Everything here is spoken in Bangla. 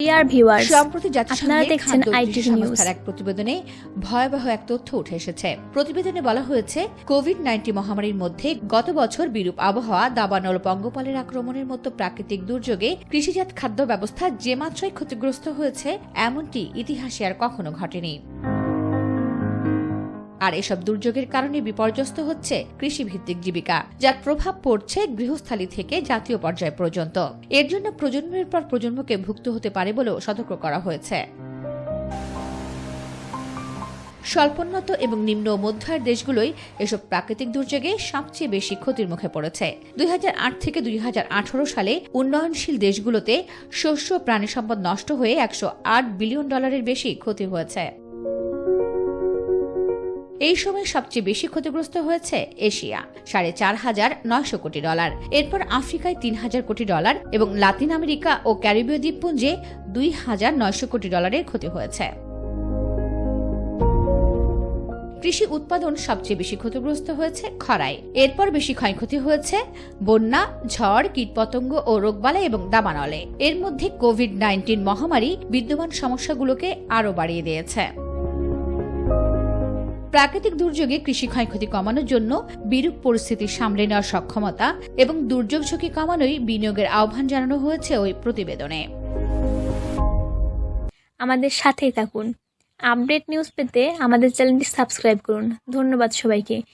ডিয়ার ভিউয়ার্স সম্প্রতি আপনারা দেখছেন আইটিভি নিউজ। এক প্রতিবেদনে ভয়াবহ এক তথ্য উঠে এসেছে প্রতিবেদনে বলা হয়েছে কোভিড নাইন্টিন মহামারীর মধ্যে গত বছর বিরূপ আবহাওয়া দাবানল পঙ্গপালের আক্রমণের মতো প্রাকৃতিক দুর্যোগে কৃষিজাত খাদ্য ব্যবস্থা যে মাত্রায় ক্ষতিগ্রস্ত হয়েছে এমনটি ইতিহাসে আর কখনো ঘটেনি আর এসব দুর্যোগের কারণে বিপর্যস্ত হচ্ছে কৃষিভিত্তিক জীবিকা, যার প্রভাব পড়ছে গৃহস্থালী থেকে জাতীয় পর্যায় পর্যন্ত। এর জন্য প্রজন্মের পর প্রজন্মকে ভুক্ত হতে পারে বলেও সতর্ক করা হয়েছে। স্বল্পোন্নত এবং নিম্ন মধ্য আয়ের দেশগুলোই এসব প্রাকৃতিক দুর্যোগে সবচেয়ে বেশি ক্ষতির মুখে পড়েছে। দুই হাজার আট থেকে দুই হাজার আঠারো সালে উন্নয়নশীল দেশগুলোতে শস্য প্রাণী সম্পদ নষ্ট হয়ে একশো আট বিলিয়ন ডলারের বেশি ক্ষতি হয়েছে। এই সময় সবচেয়ে বেশি ক্ষতিগ্রস্ত হয়েছে এশিয়া, সাড়ে চার হাজার নয়শো কোটি ডলার। এরপর আফ্রিকায় তিন হাজার কোটি ডলার এবং লাতিন আমেরিকা ও ক্যারিবীয় দ্বীপপুঞ্জে দুই হাজার নয়শো কোটি ডলারের ক্ষতি হয়েছে। কৃষি উৎপাদন সবচেয়ে বেশি ক্ষতিগ্রস্ত হয়েছে খরায়। এরপর বেশি ক্ষয়ক্ষতি হয়েছে বন্যা, ঝড়, কীটপতঙ্গ ও রোগবালাই এবং দাবানলে। এর মধ্যে কোভিড নাইন্টিন মহামারী বিদ্যমান সমস্যাগুলোকে আরও বাড়িয়ে দিয়েছে। প্রাকৃতিক দুর্যোগে কৃষি ক্ষয়ক্ষতি কমানোর জন্য বিরূপ পরিস্থিতি সামলে নেওয়ার সক্ষমতা এবং দুর্যোগ ঝুঁকি কমানোই বিনিয়োগের আহ্বান জানানো হয়েছে ওই প্রতিবেদনে। আমাদের সাথেই থাকুন। আপডেট নিউজ পেতে আমাদের চ্যানেলটি সাবস্ক্রাইব করুন। ধন্যবাদ সবাইকে।